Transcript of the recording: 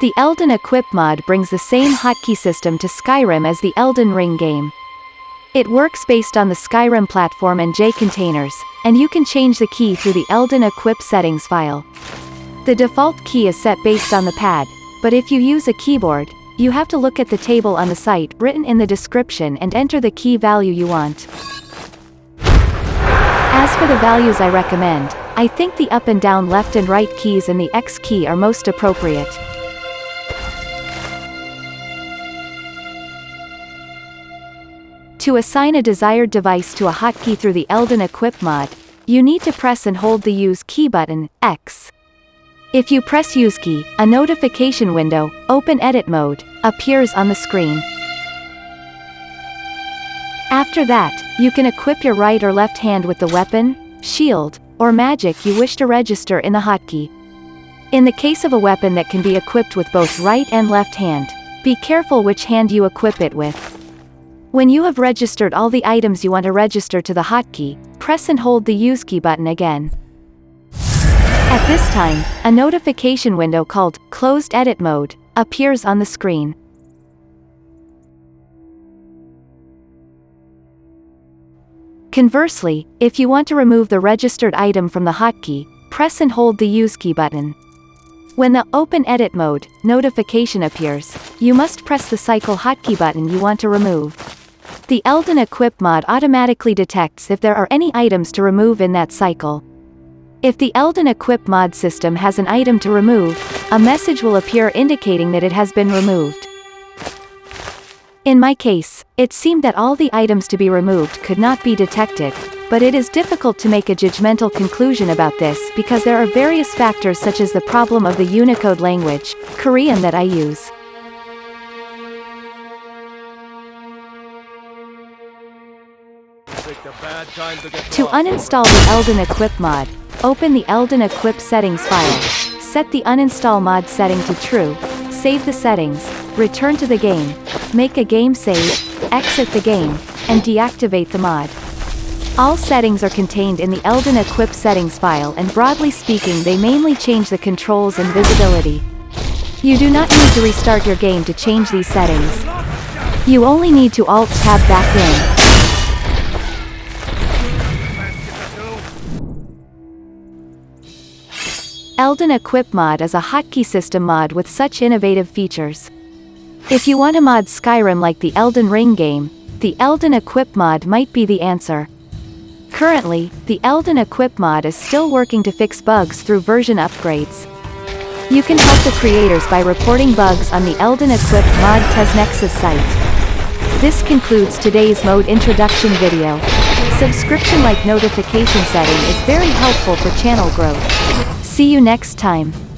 The Elden Equip mod brings the same hotkey system to Skyrim as the Elden Ring game. It works based on the Skyrim platform and JContainers, and you can change the key through the Elden Equip settings file. The default key is set based on the pad, but if you use a keyboard, you have to look at the table on the site written in the description and enter the key value you want. As for the values I recommend, I think the up and down left and right keys and the X key are most appropriate. To assign a desired device to a hotkey through the Elden Equip mod, you need to press and hold the Use key button, X. If you press Use key, a notification window, Open Edit Mode, appears on the screen. After that, you can equip your right or left hand with the weapon, shield, or magic you wish to register in the hotkey. In the case of a weapon that can be equipped with both right and left hand, be careful which hand you equip it with. When you have registered all the items you want to register to the hotkey, press and hold the Use key button again. At this time, a notification window called Closed Edit Mode appears on the screen. Conversely, if you want to remove the registered item from the hotkey, press and hold the Use key button. When the Open Edit Mode notification appears, you must press the Cycle hotkey button you want to remove. The Elden Equip mod automatically detects if there are any items to remove in that cycle. If the Elden Equip mod system has an item to remove, a message will appear indicating that it has been removed. In my case, it seemed that all the items to be removed could not be detected, but it is difficult to make a judgmental conclusion about this because there are various factors such as the problem of the Unicode language, Korean that I use. To uninstall the Elden Equip mod, open the Elden Equip settings file. Set the uninstall mod setting to true, save the settings, return to the game, make a game save, exit the game, and deactivate the mod. All settings are contained in the Elden Equip settings file and broadly speaking they mainly change the controls and visibility. You do not need to restart your game to change these settings. You only need to Alt-Tab back in, Elden Equip mod is a hotkey system mod with such innovative features. If you want to mod Skyrim like the Elden Ring game, the Elden Equip mod might be the answer. Currently, the Elden Equip mod is still working to fix bugs through version upgrades. You can help the creators by reporting bugs on the Elden Equip mod TesNexus site. This concludes today's mode introduction video. Subscription like notification setting is very helpful for channel growth. See you next time.